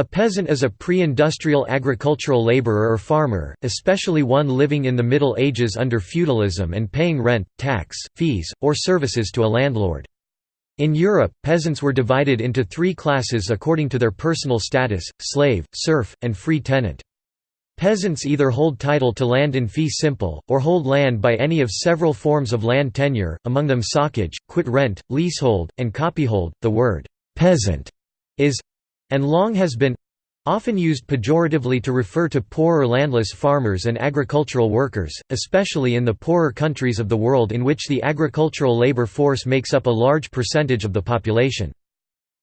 A peasant is a pre-industrial agricultural laborer or farmer, especially one living in the Middle Ages under feudalism and paying rent, tax, fees, or services to a landlord. In Europe, peasants were divided into three classes according to their personal status, slave, serf, and free tenant. Peasants either hold title to land in fee simple, or hold land by any of several forms of land tenure, among them socage, quit rent, leasehold, and copyhold. The word peasant is and long has been often used pejoratively to refer to poor or landless farmers and agricultural workers, especially in the poorer countries of the world in which the agricultural labor force makes up a large percentage of the population.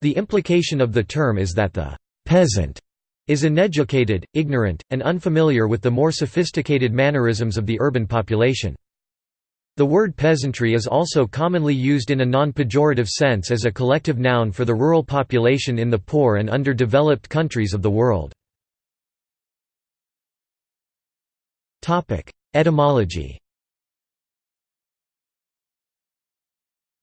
The implication of the term is that the «peasant» is uneducated, ignorant, and unfamiliar with the more sophisticated mannerisms of the urban population. The word peasantry is also commonly used in a non-pejorative sense as a collective noun for the rural population in the poor and underdeveloped countries of the world. Etymology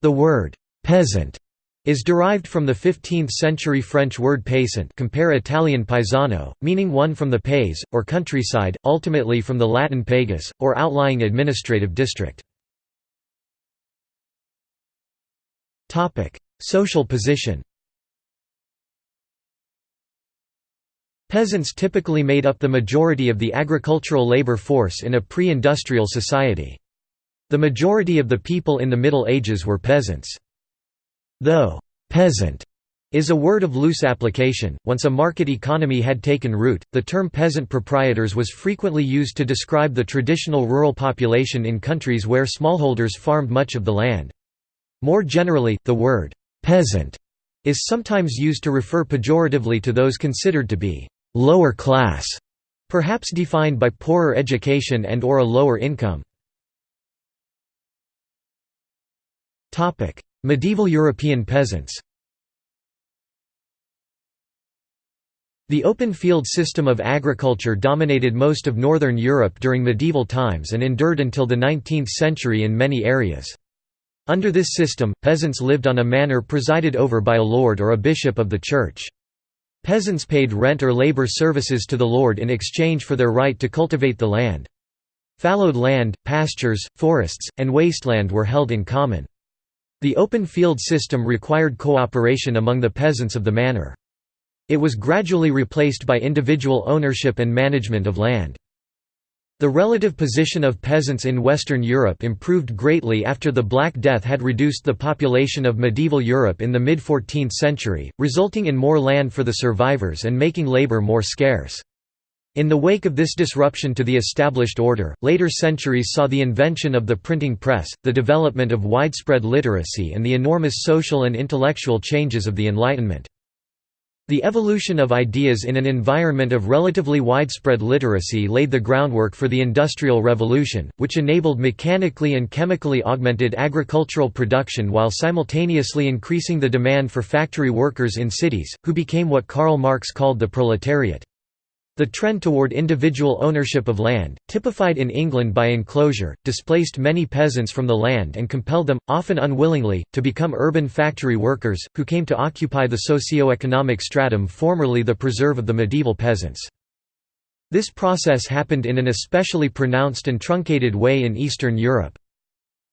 The word «peasant» is derived from the 15th-century French word paysant compare Italian paesano, meaning one from the pays, or countryside, ultimately from the Latin pagus, or outlying administrative district. Social position Peasants typically made up the majority of the agricultural labor force in a pre-industrial society. The majority of the people in the Middle Ages were peasants. Though «peasant» is a word of loose application, once a market economy had taken root, the term peasant proprietors was frequently used to describe the traditional rural population in countries where smallholders farmed much of the land. More generally, the word «peasant» is sometimes used to refer pejoratively to those considered to be «lower class», perhaps defined by poorer education and or a lower income. Medieval European peasants The open field system of agriculture dominated most of northern Europe during medieval times and endured until the 19th century in many areas. Under this system, peasants lived on a manor presided over by a lord or a bishop of the church. Peasants paid rent or labor services to the lord in exchange for their right to cultivate the land. Fallowed land, pastures, forests, and wasteland were held in common. The open field system required cooperation among the peasants of the manor. It was gradually replaced by individual ownership and management of land. The relative position of peasants in Western Europe improved greatly after the Black Death had reduced the population of medieval Europe in the mid-14th century, resulting in more land for the survivors and making labour more scarce. In the wake of this disruption to the established order, later centuries saw the invention of the printing press, the development of widespread literacy and the enormous social and intellectual changes of the Enlightenment. The evolution of ideas in an environment of relatively widespread literacy laid the groundwork for the Industrial Revolution, which enabled mechanically and chemically augmented agricultural production while simultaneously increasing the demand for factory workers in cities, who became what Karl Marx called the proletariat. The trend toward individual ownership of land, typified in England by enclosure, displaced many peasants from the land and compelled them, often unwillingly, to become urban factory workers, who came to occupy the socio-economic stratum formerly the preserve of the medieval peasants. This process happened in an especially pronounced and truncated way in Eastern Europe.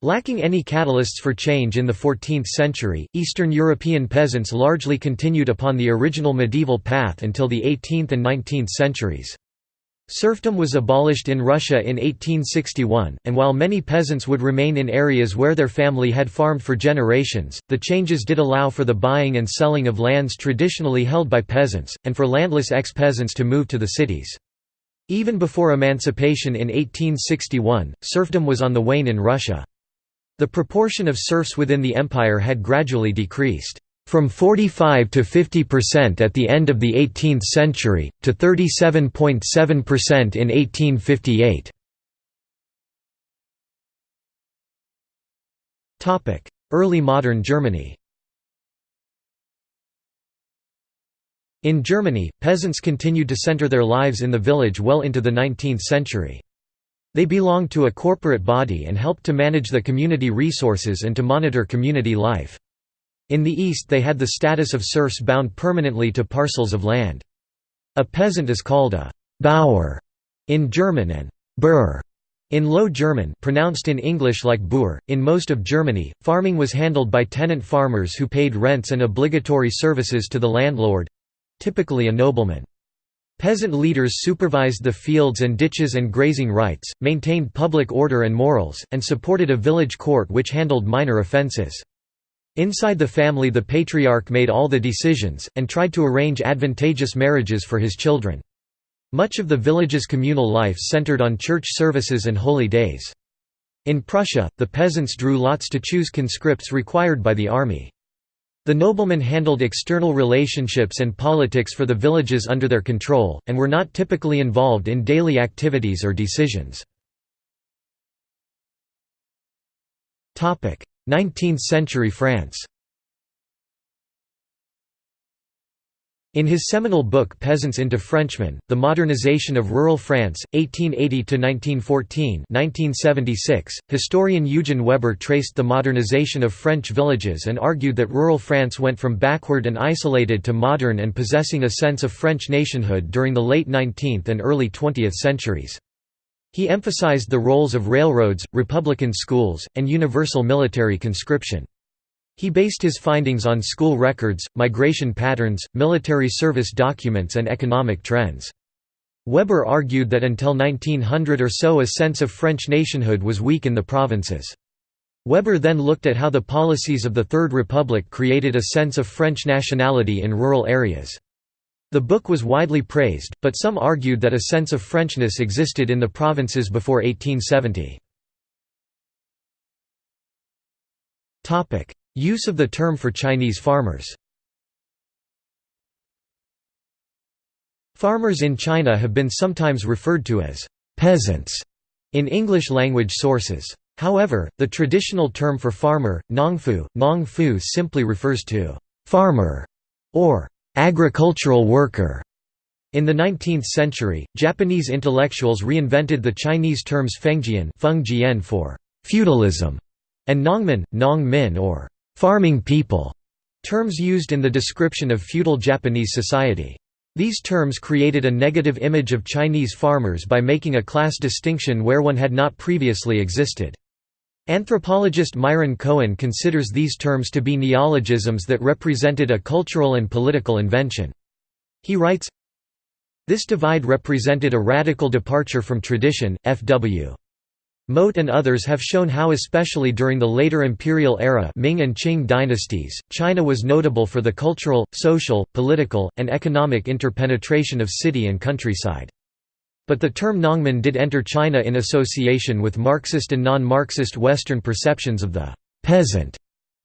Lacking any catalysts for change in the 14th century, Eastern European peasants largely continued upon the original medieval path until the 18th and 19th centuries. Serfdom was abolished in Russia in 1861, and while many peasants would remain in areas where their family had farmed for generations, the changes did allow for the buying and selling of lands traditionally held by peasants, and for landless ex-peasants to move to the cities. Even before emancipation in 1861, serfdom was on the wane in Russia. The proportion of serfs within the empire had gradually decreased, from 45 to 50% at the end of the 18th century, to 37.7% in 1858. Early modern Germany In Germany, peasants continued to center their lives in the village well into the 19th century. They belonged to a corporate body and helped to manage the community resources and to monitor community life. In the East they had the status of serfs bound permanently to parcels of land. A peasant is called a «Bauer» in German and «Bur» in Low German pronounced in English like Boer, in most of Germany, farming was handled by tenant farmers who paid rents and obligatory services to the landlord—typically a nobleman. Peasant leaders supervised the fields and ditches and grazing rights, maintained public order and morals, and supported a village court which handled minor offences. Inside the family the patriarch made all the decisions, and tried to arrange advantageous marriages for his children. Much of the village's communal life centered on church services and holy days. In Prussia, the peasants drew lots to choose conscripts required by the army. The noblemen handled external relationships and politics for the villages under their control, and were not typically involved in daily activities or decisions. 19th-century France In his seminal book Peasants into Frenchmen, The Modernization of Rural France, 1880–1914 historian Eugen Weber traced the modernization of French villages and argued that rural France went from backward and isolated to modern and possessing a sense of French nationhood during the late 19th and early 20th centuries. He emphasized the roles of railroads, republican schools, and universal military conscription. He based his findings on school records, migration patterns, military service documents and economic trends. Weber argued that until 1900 or so a sense of French nationhood was weak in the provinces. Weber then looked at how the policies of the Third Republic created a sense of French nationality in rural areas. The book was widely praised, but some argued that a sense of Frenchness existed in the provinces before 1870. Use of the term for Chinese farmers Farmers in China have been sometimes referred to as «peasants» in English-language sources. However, the traditional term for farmer, nongfu, nongfu simply refers to «farmer» or «agricultural worker». In the 19th century, Japanese intellectuals reinvented the Chinese terms fengjian for «feudalism» and nongmin, nongmin or farming people, terms used in the description of feudal Japanese society. These terms created a negative image of Chinese farmers by making a class distinction where one had not previously existed. Anthropologist Myron Cohen considers these terms to be neologisms that represented a cultural and political invention. He writes, This divide represented a radical departure from tradition, F.W. Mote and others have shown how especially during the later imperial era Ming and Qing dynasties, China was notable for the cultural, social, political, and economic interpenetration of city and countryside. But the term Nongmin did enter China in association with Marxist and non-Marxist Western perceptions of the «peasant»,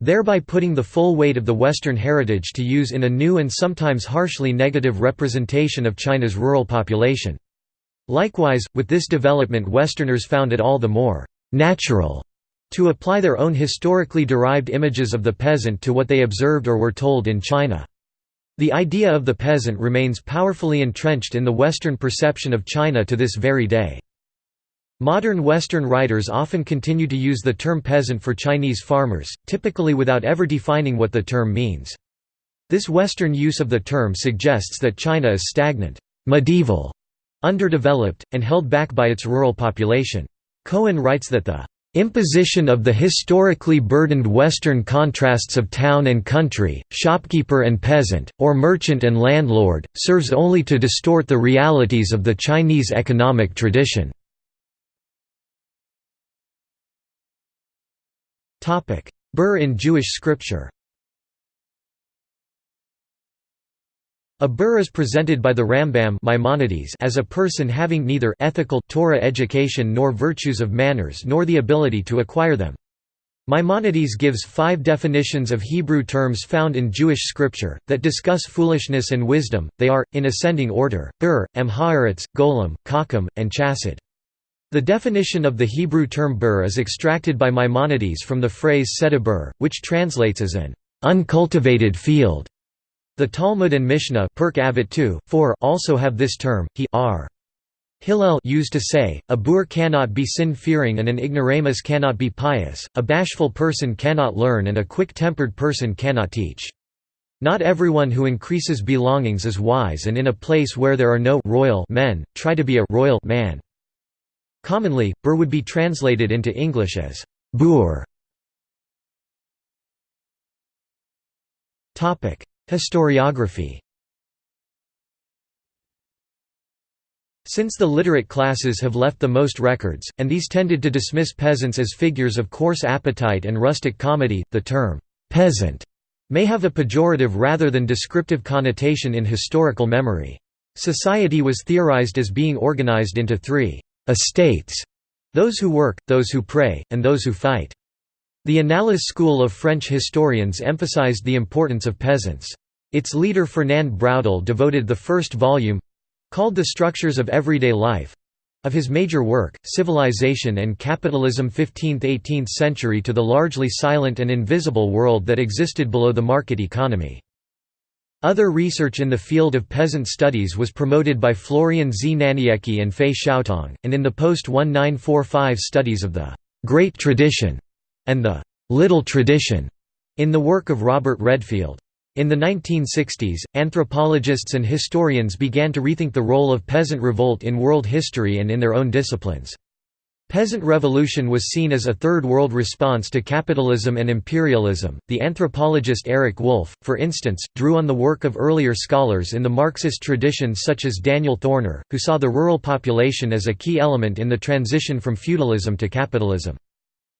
thereby putting the full weight of the Western heritage to use in a new and sometimes harshly negative representation of China's rural population. Likewise, with this development Westerners found it all the more «natural» to apply their own historically derived images of the peasant to what they observed or were told in China. The idea of the peasant remains powerfully entrenched in the Western perception of China to this very day. Modern Western writers often continue to use the term peasant for Chinese farmers, typically without ever defining what the term means. This Western use of the term suggests that China is stagnant, medieval, underdeveloped, and held back by its rural population. Cohen writes that the imposition of the historically burdened Western contrasts of town and country, shopkeeper and peasant, or merchant and landlord, serves only to distort the realities of the Chinese economic tradition. Bur in Jewish scripture A bur is presented by the Rambam Maimonides as a person having neither ethical Torah education nor virtues of manners nor the ability to acquire them. Maimonides gives five definitions of Hebrew terms found in Jewish scripture, that discuss foolishness and wisdom, they are, in ascending order, bur, emhaaretz, golem, kakum, and chassid. The definition of the Hebrew term bur is extracted by Maimonides from the phrase sedibur, which translates as an uncultivated field. The Talmud and Mishnah Perk Avot 2, 4 also have this term, he. Hillel used to say, a boor cannot be sin-fearing and an ignoramus cannot be pious, a bashful person cannot learn and a quick-tempered person cannot teach. Not everyone who increases belongings is wise and in a place where there are no royal men, try to be a royal man. Commonly, Bur would be translated into English as boor. Historiography Since the literate classes have left the most records, and these tended to dismiss peasants as figures of coarse appetite and rustic comedy, the term, "'peasant' may have a pejorative rather than descriptive connotation in historical memory. Society was theorized as being organized into three estates those who work, those who pray, and those who fight. The Annales school of French historians emphasized the importance of peasants. Its leader Fernand Braudel devoted the first volume—called The Structures of Everyday Life, of his major work, Civilization and Capitalism 15th–18th century to the largely silent and invisible world that existed below the market economy. Other research in the field of peasant studies was promoted by Florian Znaniecki and Fei Xiaotong, and in the post-1945 studies of the «great tradition» and the «little tradition» in the work of Robert Redfield. In the 1960s, anthropologists and historians began to rethink the role of peasant revolt in world history and in their own disciplines. Peasant revolution was seen as a third world response to capitalism and imperialism. The anthropologist Eric Wolf, for instance, drew on the work of earlier scholars in the Marxist tradition such as Daniel Thorner, who saw the rural population as a key element in the transition from feudalism to capitalism.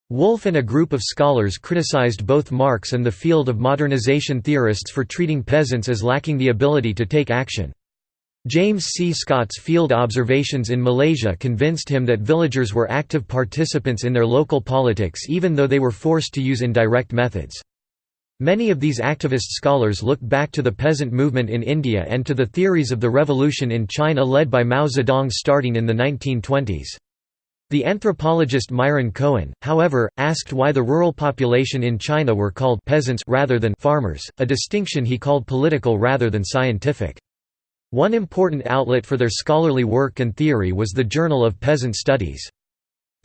Wolf and a group of scholars criticized both Marx and the field of modernization theorists for treating peasants as lacking the ability to take action. James C. Scott's field observations in Malaysia convinced him that villagers were active participants in their local politics even though they were forced to use indirect methods. Many of these activist scholars looked back to the peasant movement in India and to the theories of the revolution in China led by Mao Zedong starting in the 1920s. The anthropologist Myron Cohen, however, asked why the rural population in China were called peasants rather than farmers, a distinction he called political rather than scientific. One important outlet for their scholarly work and theory was the Journal of Peasant Studies.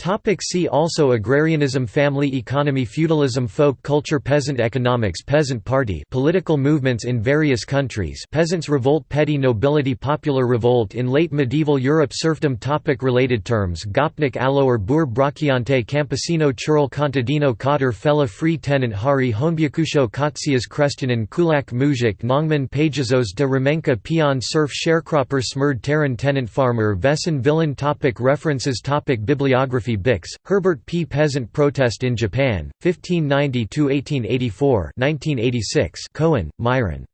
Topic see also Agrarianism Family economy Feudalism Folk culture Peasant economics Peasant party Political movements in various countries Peasants' revolt Petty nobility Popular revolt in late medieval Europe Serfdom topic Related terms Gopnik Allo or Bur Bracciante Campesino Churl Contadino Cotter Fella Free tenant Hari Honbyakusho Kotsias Krestianen Kulak Mujik Nongmin Pagazos de Remenka Peon Serf Sharecropper Smerd Terran Tenant Farmer Vesan Villain topic References topic Bibliography Bix, Herbert P. Peasant Protest in Japan, 1590–1884 1986 Cohen, Myron.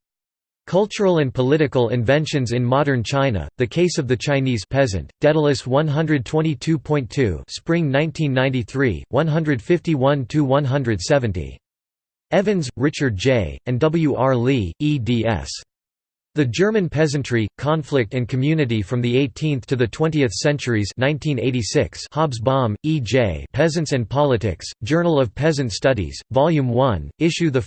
Cultural and Political Inventions in Modern China, The Case of the Chinese Peasant, Daedalus 122.2 Spring 1993, 151–170. Evans, Richard J., and W. R. Lee, eds. The German Peasantry, Conflict and Community from the 18th to the 20th Centuries 1986 Hobsbawm, E. J. Peasants and Politics, Journal of Peasant Studies, Volume 1, Issue 1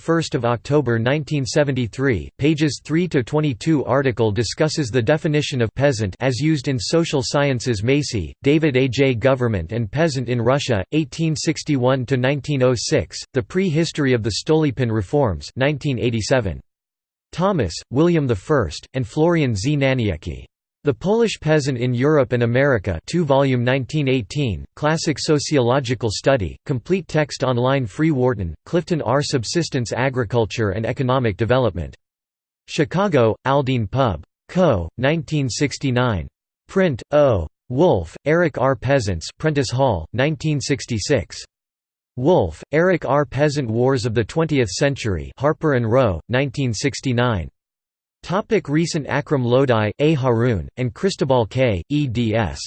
October 1973, pages 3–22 Article discusses the definition of «peasant» as used in social sciences Macy, David A. J. Government and Peasant in Russia, 1861–1906, The Pre-History of the Stolypin Reforms 1987. Thomas, William I, and Florian Znaniecki. The Polish Peasant in Europe and America 2 volume 1918, Classic Sociological Study, complete text online Free Wharton, Clifton R. Subsistence Agriculture and Economic Development. Chicago, Aldine Pub. Co., 1969. Print, O. Wolf, Eric R. Peasants Prentice Hall, 1966. Wolf, Eric R. Peasant Wars of the Twentieth Century Harper and Row, 1969. Topic recent Akram Lodhi, A. And Cristobal K., eds.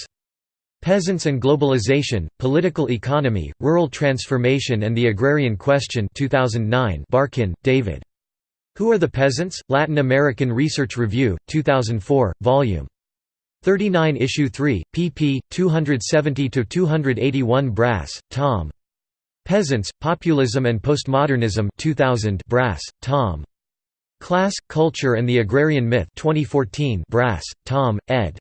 Peasants and Globalization, Political Economy, Rural Transformation and the Agrarian Question 2009 Barkin, David. Who are the Peasants? Latin American Research Review, 2004, Vol. 39 Issue 3, pp. 270–281 Brass, Tom. Peasants, Populism and Postmodernism 2000 Brass, Tom. Class, Culture and the Agrarian Myth 2014 Brass, Tom, ed.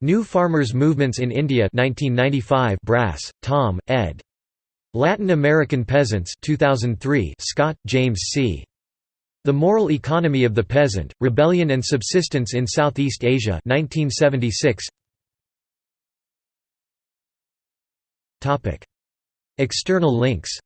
New Farmers' Movements in India 1995 Brass, Tom, ed. Latin American Peasants 2003 Scott, James C. The Moral Economy of the Peasant, Rebellion and Subsistence in Southeast Asia 1976. External links